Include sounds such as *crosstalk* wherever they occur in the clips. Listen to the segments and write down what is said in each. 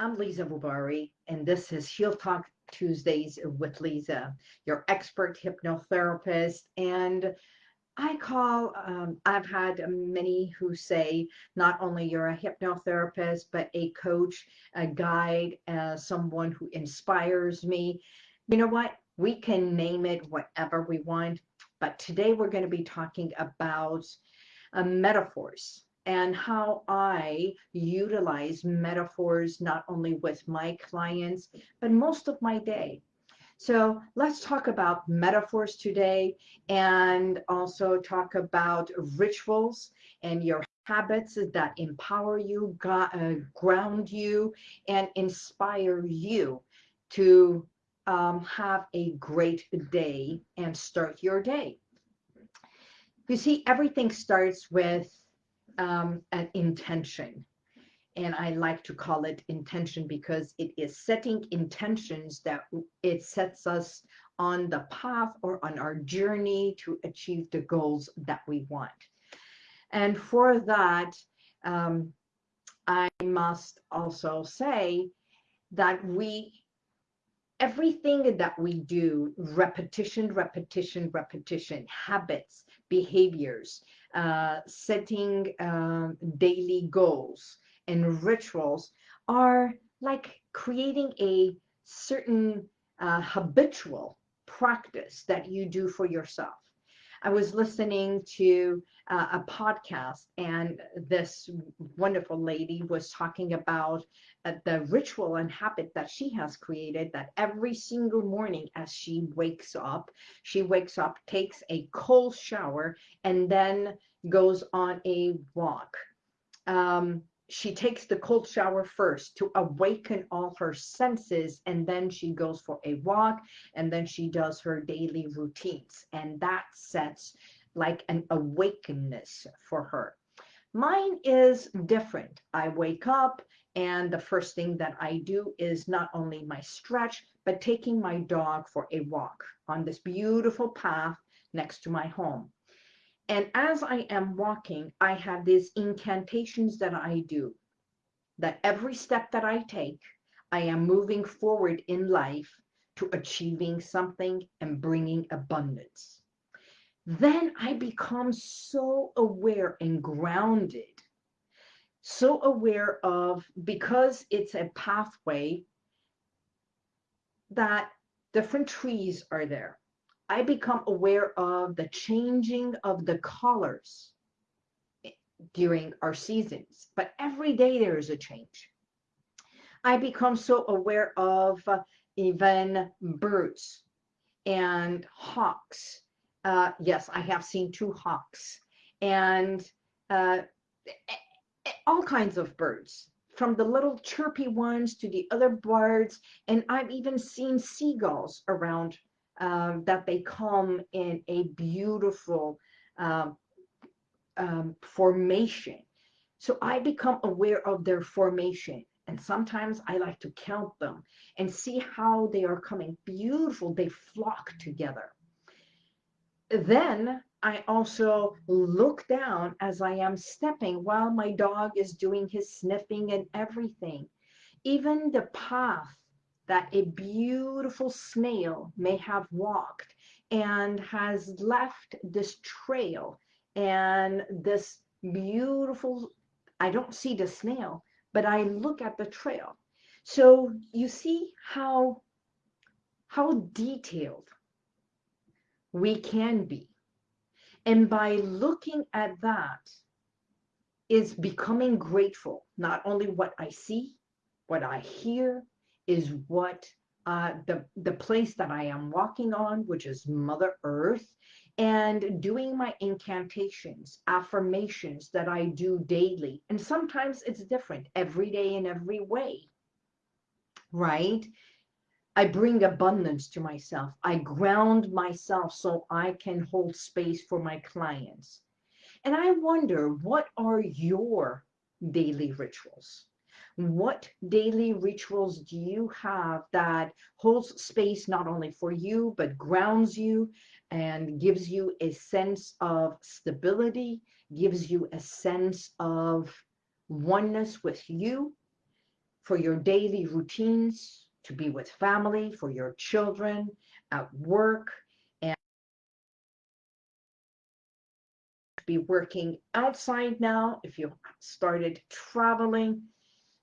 I'm Lisa Bubari, and this is Heal Talk Tuesdays with Lisa, your expert hypnotherapist. And I call, um, I've had many who say not only you're a hypnotherapist, but a coach, a guide, uh, someone who inspires me. You know what? We can name it whatever we want, but today we're going to be talking about uh, metaphors and how I utilize metaphors not only with my clients, but most of my day. So let's talk about metaphors today and also talk about rituals and your habits that empower you, uh, ground you, and inspire you to um, have a great day and start your day. You see, everything starts with um, an intention. And I like to call it intention because it is setting intentions that it sets us on the path or on our journey to achieve the goals that we want. And for that, um, I must also say that we, everything that we do, repetition, repetition, repetition, habits, behaviors, uh, setting uh, daily goals and rituals are like creating a certain uh, habitual practice that you do for yourself. I was listening to uh, a podcast, and this wonderful lady was talking about uh, the ritual and habit that she has created that every single morning as she wakes up, she wakes up, takes a cold shower, and then goes on a walk. Um, she takes the cold shower first to awaken all her senses and then she goes for a walk and then she does her daily routines and that sets like an awakeness for her. Mine is different. I wake up and the first thing that i do is not only my stretch but taking my dog for a walk on this beautiful path next to my home and as I am walking, I have these incantations that I do, that every step that I take, I am moving forward in life to achieving something and bringing abundance. Then I become so aware and grounded, so aware of, because it's a pathway, that different trees are there I become aware of the changing of the colors during our seasons, but every day there is a change. I become so aware of uh, even birds and hawks. Uh, yes, I have seen two hawks and uh, all kinds of birds from the little chirpy ones to the other birds. And I've even seen seagulls around um, that they come in a beautiful um, um, formation. So I become aware of their formation. And sometimes I like to count them and see how they are coming. Beautiful, they flock together. Then I also look down as I am stepping while my dog is doing his sniffing and everything. Even the path that a beautiful snail may have walked and has left this trail and this beautiful, I don't see the snail, but I look at the trail. So you see how, how detailed we can be. And by looking at that is becoming grateful, not only what I see, what I hear, is what uh, the, the place that I am walking on, which is Mother Earth, and doing my incantations, affirmations that I do daily. And sometimes it's different every day in every way, right? I bring abundance to myself. I ground myself so I can hold space for my clients. And I wonder, what are your daily rituals? What daily rituals do you have that holds space not only for you but grounds you and gives you a sense of stability gives you a sense of oneness with you for your daily routines, to be with family, for your children, at work, and be working outside now if you started traveling.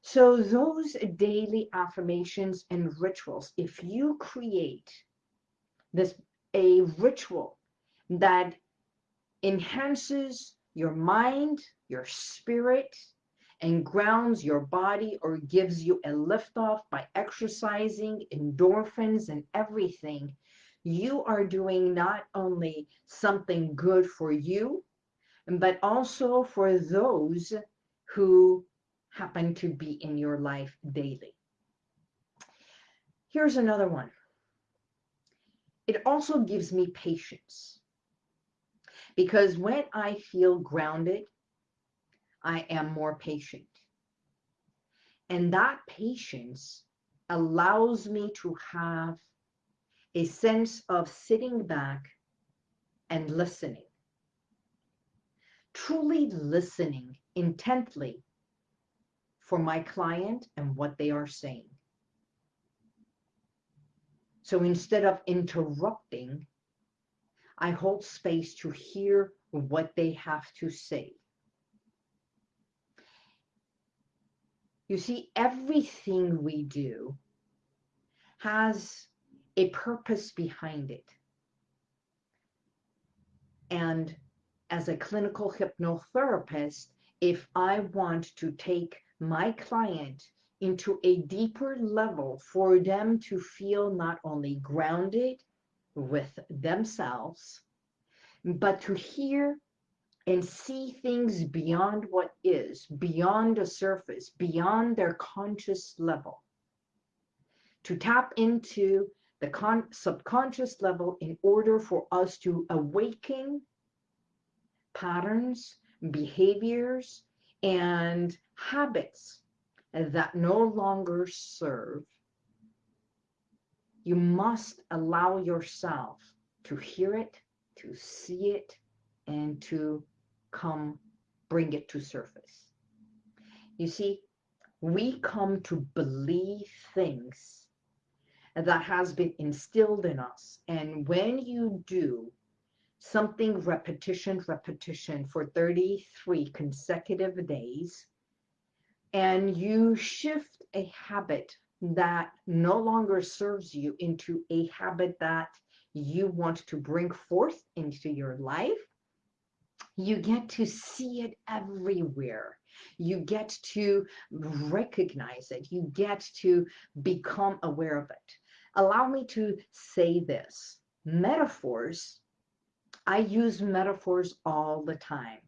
So those daily affirmations and rituals, if you create this a ritual that enhances your mind, your spirit, and grounds your body or gives you a lift off by exercising, endorphins, and everything, you are doing not only something good for you, but also for those who happen to be in your life daily. Here's another one. It also gives me patience because when I feel grounded I am more patient. And that patience allows me to have a sense of sitting back and listening. Truly listening intently for my client and what they are saying. So instead of interrupting, I hold space to hear what they have to say. You see, everything we do has a purpose behind it. And as a clinical hypnotherapist, if I want to take my client into a deeper level for them to feel not only grounded with themselves, but to hear and see things beyond what is, beyond the surface, beyond their conscious level. To tap into the con- subconscious level in order for us to awaken patterns, behaviors, and habits that no longer serve. You must allow yourself to hear it, to see it, and to come bring it to surface. You see, we come to believe things that has been instilled in us. And when you do something repetition, repetition for 33 consecutive days, and you shift a habit that no longer serves you into a habit that you want to bring forth into your life, you get to see it everywhere. You get to recognize it. You get to become aware of it. Allow me to say this. Metaphors, I use metaphors all the time.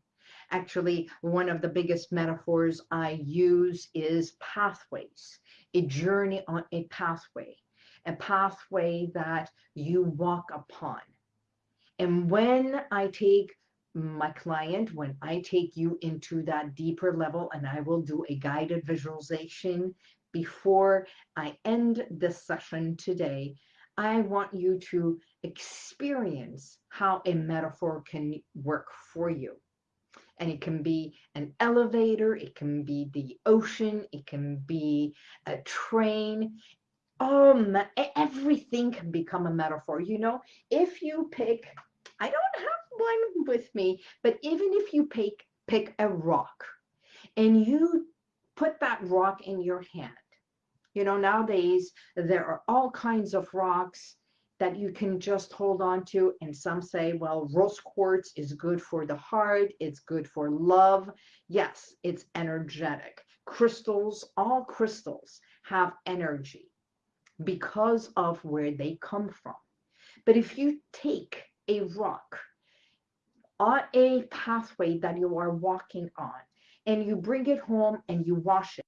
Actually, one of the biggest metaphors I use is pathways, a journey on a pathway, a pathway that you walk upon. And when I take my client when I take you into that deeper level and I will do a guided visualization before I end this session today, I want you to experience how a metaphor can work for you. And it can be an elevator, it can be the ocean, it can be a train. Um, everything can become a metaphor. You know, if you pick, I don't have one with me, but even if you pick, pick a rock and you put that rock in your hand, you know, nowadays there are all kinds of rocks that you can just hold on to. And some say, well, rose quartz is good for the heart. It's good for love. Yes, it's energetic. Crystals, all crystals have energy because of where they come from. But if you take a rock on a pathway that you are walking on and you bring it home and you wash it.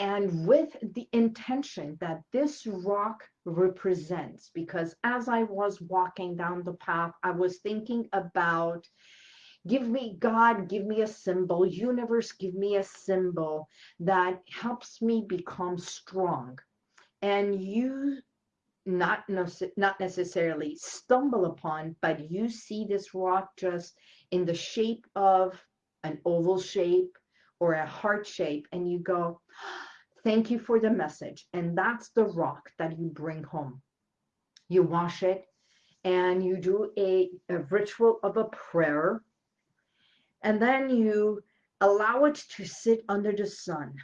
And with the intention that this rock represents, because as I was walking down the path, I was thinking about give me God, give me a symbol, universe, give me a symbol that helps me become strong. And you not, not necessarily stumble upon, but you see this rock just in the shape of an oval shape or a heart shape, and you go, Thank you for the message. And that's the rock that you bring home. You wash it and you do a, a ritual of a prayer. And then you allow it to sit under the sun.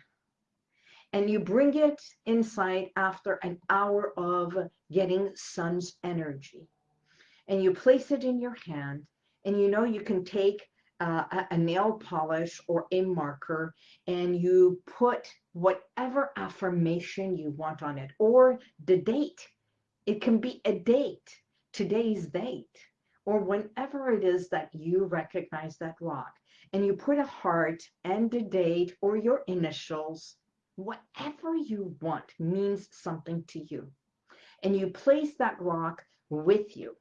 And you bring it inside after an hour of getting sun's energy. And you place it in your hand. And you know you can take uh, a nail polish or a marker and you put whatever affirmation you want on it or the date. It can be a date, today's date, or whenever it is that you recognize that rock. And you put a heart and the date or your initials, whatever you want means something to you. And you place that rock with you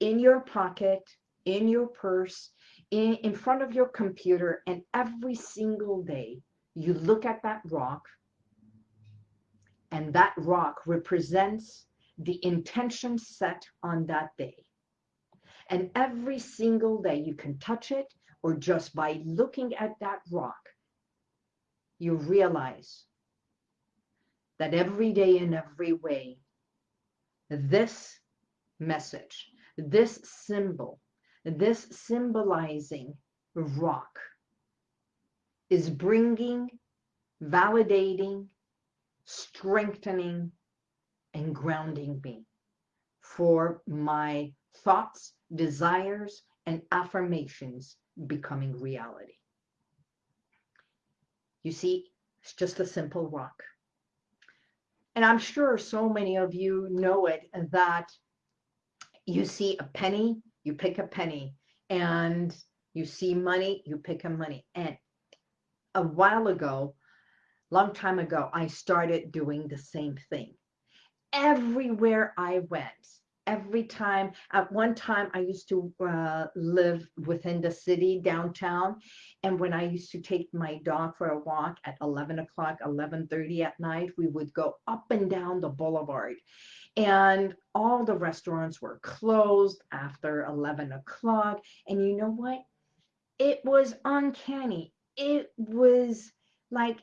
in your pocket, in your purse, in, in front of your computer, and every single day you look at that rock, and that rock represents the intention set on that day. And every single day you can touch it, or just by looking at that rock, you realize that every day in every way, this message, this symbol this symbolizing rock is bringing, validating, strengthening, and grounding me for my thoughts, desires, and affirmations becoming reality. You see, it's just a simple rock. And I'm sure so many of you know it that you see a penny you pick a penny and you see money, you pick a money. And a while ago, long time ago, I started doing the same thing. Everywhere I went, every time, at one time I used to uh, live within the city downtown. And when I used to take my dog for a walk at 11 o'clock, 11.30 at night, we would go up and down the boulevard and all the restaurants were closed after 11 o'clock. And you know what? It was uncanny. It was like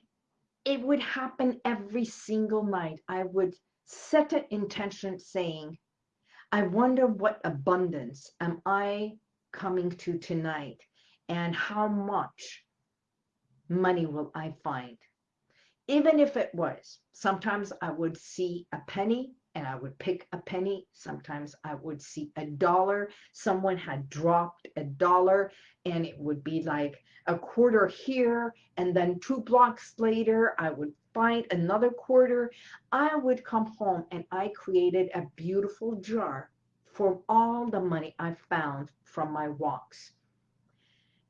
it would happen every single night. I would set an intention saying i wonder what abundance am i coming to tonight and how much money will i find? Even if it was sometimes i would see a penny and I would pick a penny. Sometimes I would see a dollar. Someone had dropped a dollar and it would be like a quarter here. And then two blocks later, I would find another quarter. I would come home and I created a beautiful jar for all the money I found from my walks.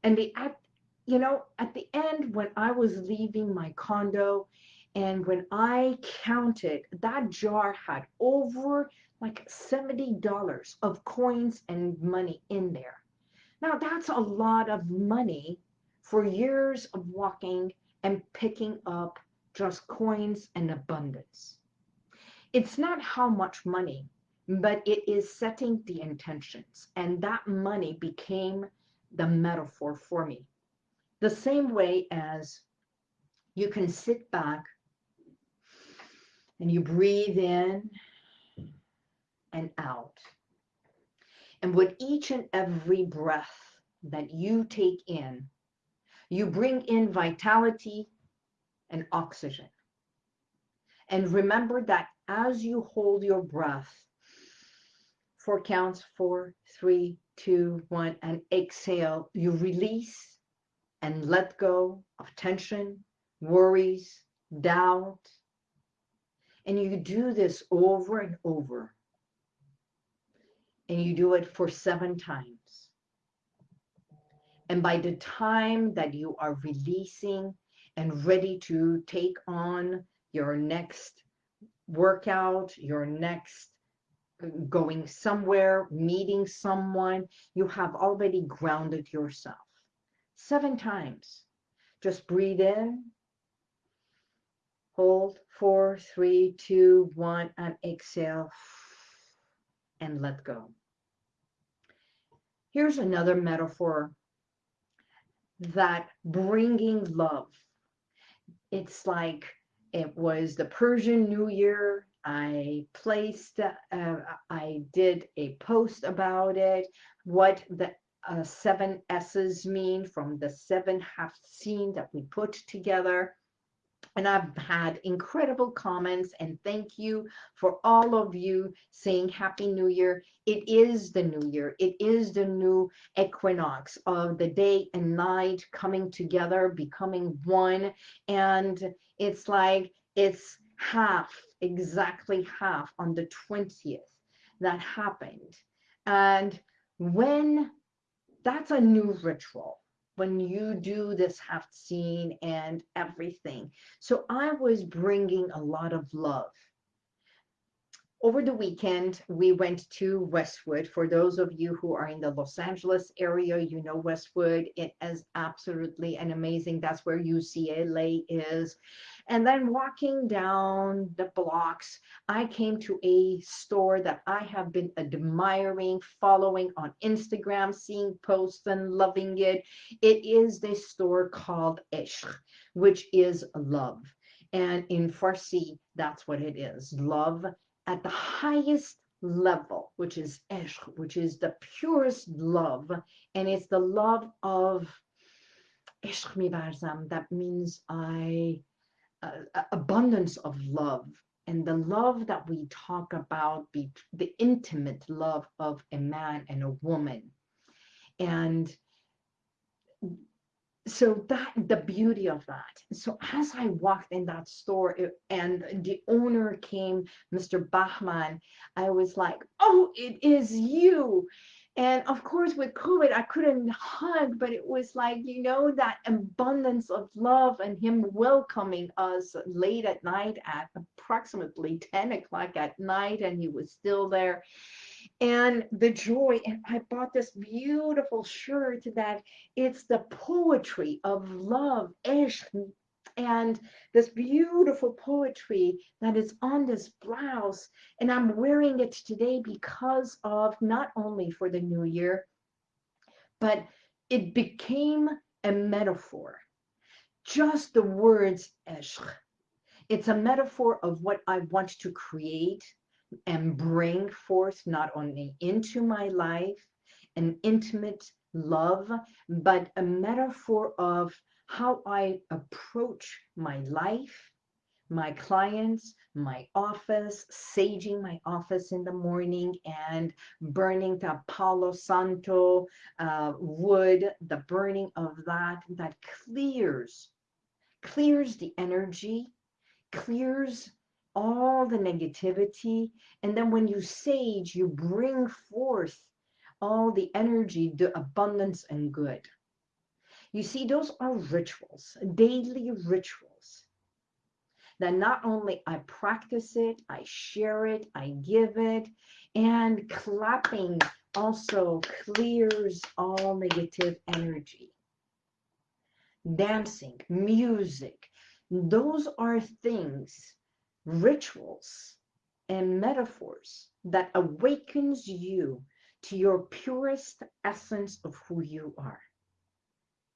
And the you know, at the end, when I was leaving my condo and when I counted, that jar had over like $70 of coins and money in there. Now, that's a lot of money for years of walking and picking up just coins and abundance. It's not how much money, but it is setting the intentions. And that money became the metaphor for me. The same way as you can sit back and you breathe in and out. And with each and every breath that you take in, you bring in vitality and oxygen. And remember that as you hold your breath, four counts, four, three, two, one, and exhale, you release and let go of tension, worries, doubt, and you do this over and over. And you do it for seven times. And by the time that you are releasing and ready to take on your next workout, your next uh, going somewhere, meeting someone, you have already grounded yourself. Seven times. Just breathe in Hold four, three, two, one, and exhale and let go. Here's another metaphor that bringing love. It's like it was the Persian New Year. I placed, uh, I did a post about it, what the uh, seven S's mean from the seven half scene that we put together and I've had incredible comments and thank you for all of you saying Happy New Year. It is the new year. It is the new equinox of the day and night coming together, becoming one. And it's like it's half, exactly half on the 20th that happened. And when that's a new ritual when you do this haft-seen and everything. So I was bringing a lot of love. Over the weekend, we went to Westwood. For those of you who are in the Los Angeles area, you know Westwood. It is absolutely an amazing. That's where UCLA is. And then walking down the blocks, I came to a store that I have been admiring, following on Instagram, seeing posts and loving it. It is this store called Ishq, which is love. And in Farsi, that's what it is love at the highest level, which is Ishq, which is the purest love. And it's the love of Ishq mi that means I uh, abundance of love and the love that we talk about the intimate love of a man and a woman and so that the beauty of that so as i walked in that store it, and the owner came mr bahman i was like oh it is you and of course, with COVID, I couldn't hug, but it was like, you know, that abundance of love and him welcoming us late at night at approximately 10 o'clock at night, and he was still there. And the joy, and I bought this beautiful shirt that it's the poetry of love, ish, and this beautiful poetry that is on this blouse. And I'm wearing it today because of not only for the new year, but it became a metaphor. Just the words ishq. It's a metaphor of what I want to create and bring forth not only into my life, an intimate love, but a metaphor of how I approach my life, my clients, my office, saging my office in the morning and burning the Palo Santo uh, wood, the burning of that, that clears, clears the energy, clears all the negativity. And then when you sage, you bring forth all the energy, the abundance and good. You see, those are rituals, daily rituals. That not only I practice it, I share it, I give it, and clapping also clears all negative energy. Dancing, music, those are things, rituals, and metaphors that awakens you to your purest essence of who you are.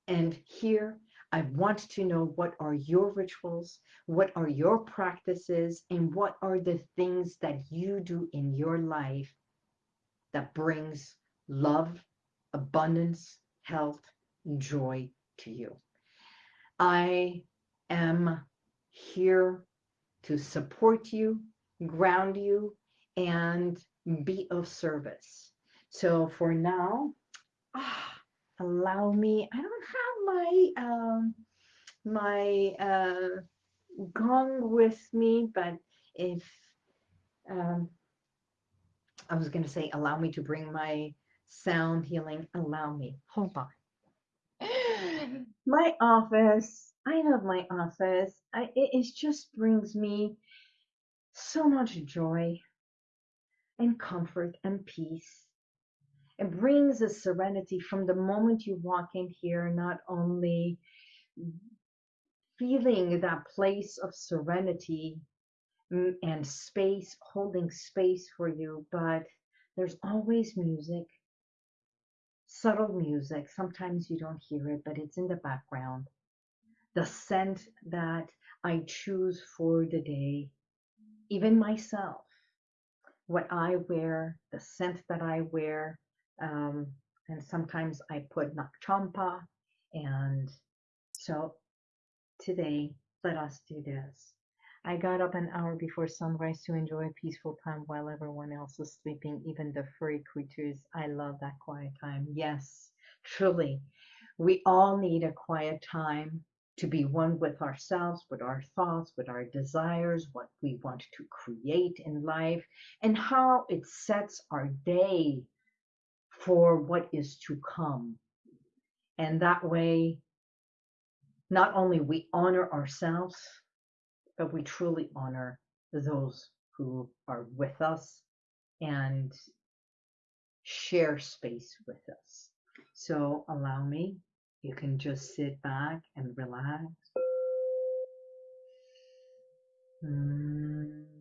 And here, I want to know what are your rituals, what are your practices, and what are the things that you do in your life that brings love, abundance, health, joy to you. I am here to support you, ground you, and be of service. So for now, ah, allow me. I don't have my um, my uh, gong with me, but if um, I was going to say, allow me to bring my sound healing. Allow me. Hold on. My office. I love my office. I, it, it just brings me so much joy and comfort and peace it brings a serenity from the moment you walk in here, not only feeling that place of serenity and space, holding space for you, but there's always music. subtle music. Sometimes you don't hear it, but it's in the background. The scent that I choose for the day, even myself, what I wear, the scent that I wear. Um, and sometimes I put Nag Champa. And so today, let us do this. I got up an hour before sunrise to enjoy a peaceful time while everyone else was sleeping, even the furry creatures. I love that quiet time. Yes, truly. We all need a quiet time to be one with ourselves, with our thoughts, with our desires, what we want to create in life, and how it sets our day for what is to come. And that way, not only we honor ourselves, but we truly honor those who are with us and share space with us. So allow me, you can just sit back and relax. Mm.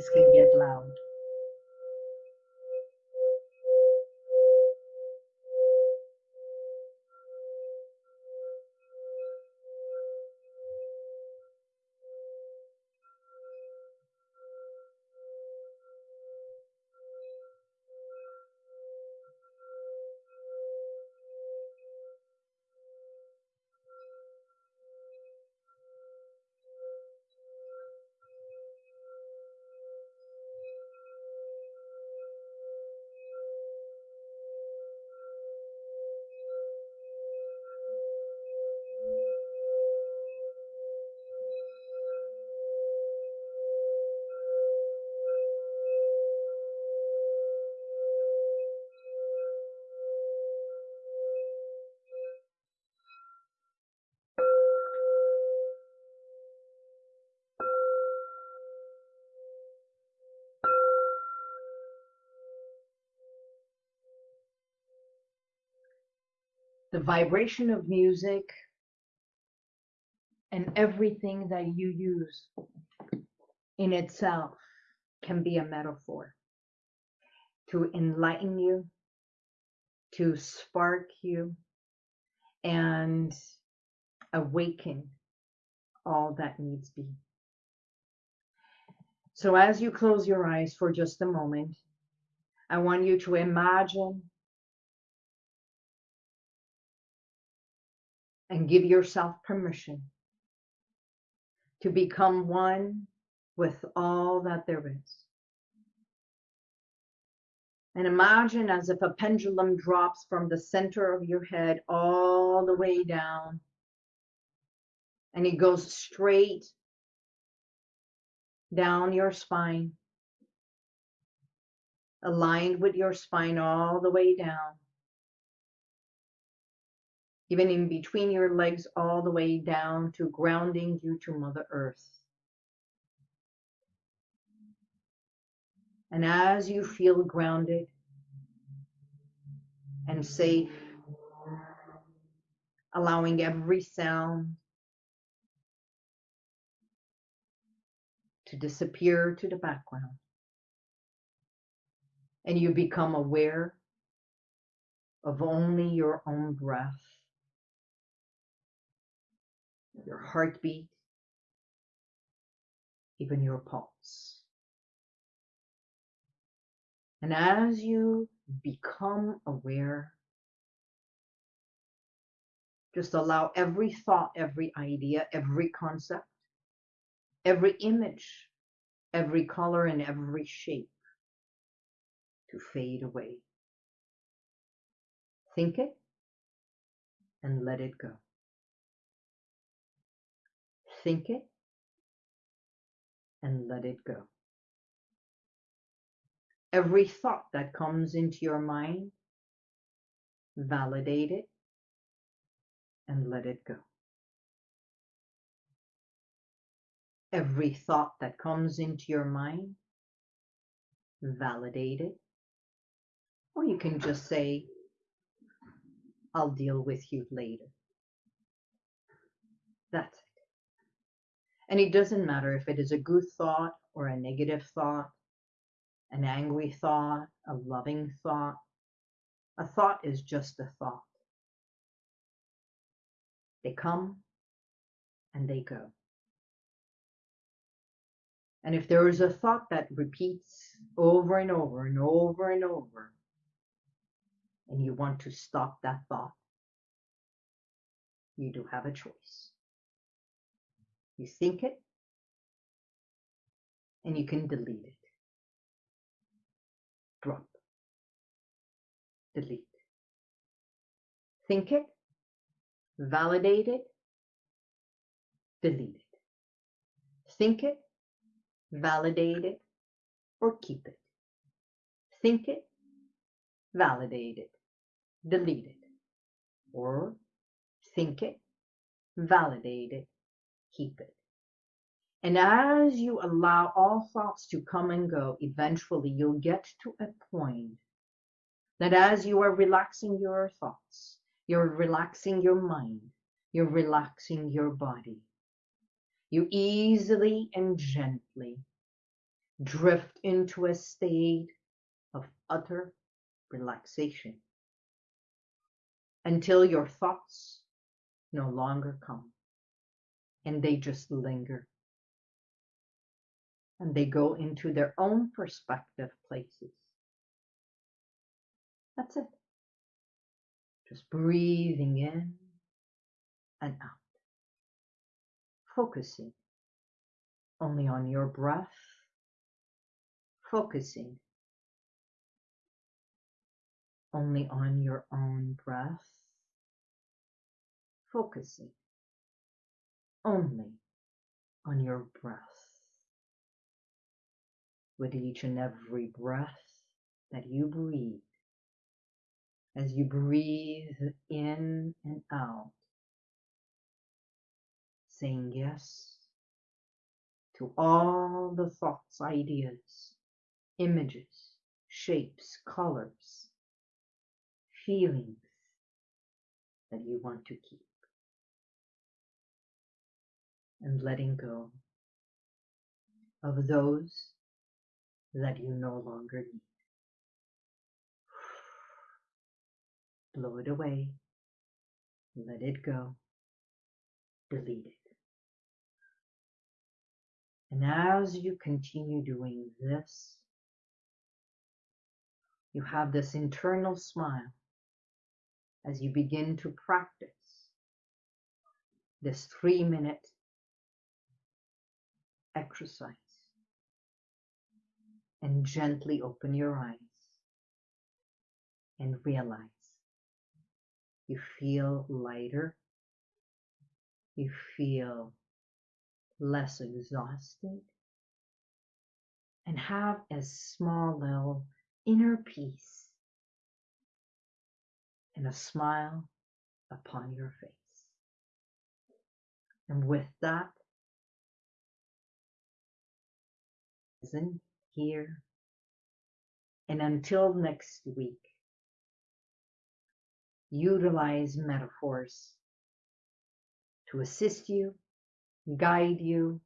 This can get loud. The vibration of music and everything that you use in itself can be a metaphor to enlighten you, to spark you, and awaken all that needs be. So as you close your eyes for just a moment, I want you to imagine and give yourself permission to become one with all that there is. And imagine as if a pendulum drops from the center of your head all the way down and it goes straight down your spine, aligned with your spine all the way down even in between your legs all the way down to grounding you to Mother Earth. And as you feel grounded and safe, allowing every sound to disappear to the background, and you become aware of only your own breath your heartbeat, even your pulse. And as you become aware, just allow every thought, every idea, every concept, every image, every color, and every shape to fade away. Think it and let it go think it and let it go. Every thought that comes into your mind, validate it and let it go. Every thought that comes into your mind, validate it. Or you can just say, I'll deal with you later. That's it. And it doesn't matter if it is a good thought or a negative thought, an angry thought, a loving thought. A thought is just a thought. They come and they go. And if there is a thought that repeats over and over and over and over, and you want to stop that thought, you do have a choice. You think it, and you can delete it. Drop. Delete. Think it, validate it, delete it. Think it, validate it, or keep it. Think it, validate it, delete it. Or think it, validate it, keep it. And as you allow all thoughts to come and go, eventually you'll get to a point that as you are relaxing your thoughts, you're relaxing your mind, you're relaxing your body, you easily and gently drift into a state of utter relaxation until your thoughts no longer come and they just linger and they go into their own perspective places. That's it. Just breathing in and out focusing only on your breath, focusing only on your own breath, focusing only on your breath. With each and every breath that you breathe, as you breathe in and out, saying yes to all the thoughts, ideas, images, shapes, colors, feelings that you want to keep. And letting go of those that you no longer need. *sighs* Blow it away. Let it go. Delete it. And as you continue doing this, you have this internal smile as you begin to practice this three minute exercise. And gently open your eyes and realize you feel lighter, you feel less exhausted, and have a small little inner peace and a smile upon your face. And with that, here. And until next week, utilize metaphors to assist you guide you,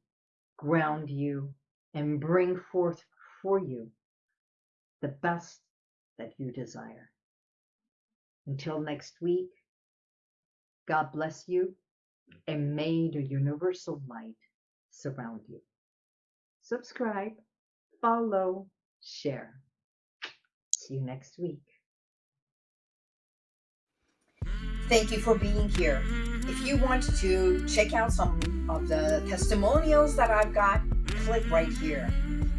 ground you, and bring forth for you the best that you desire. Until next week, God bless you, and may the universal light surround you. Subscribe, follow, share. See you next week. Thank you for being here. If you want to check out some of the testimonials that I've got, click right here.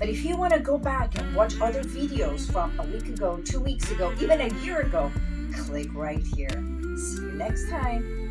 But if you want to go back and watch other videos from a week ago, two weeks ago, even a year ago, click right here. See you next time.